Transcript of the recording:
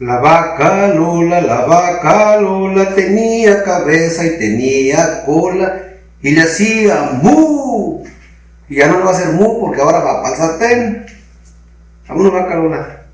La vaca Lola, la vaca Lola tenía cabeza y tenía cola y le hacía mu. Y ya no le va a hacer mu porque ahora va para el sartén. Vámonos vaca Lola.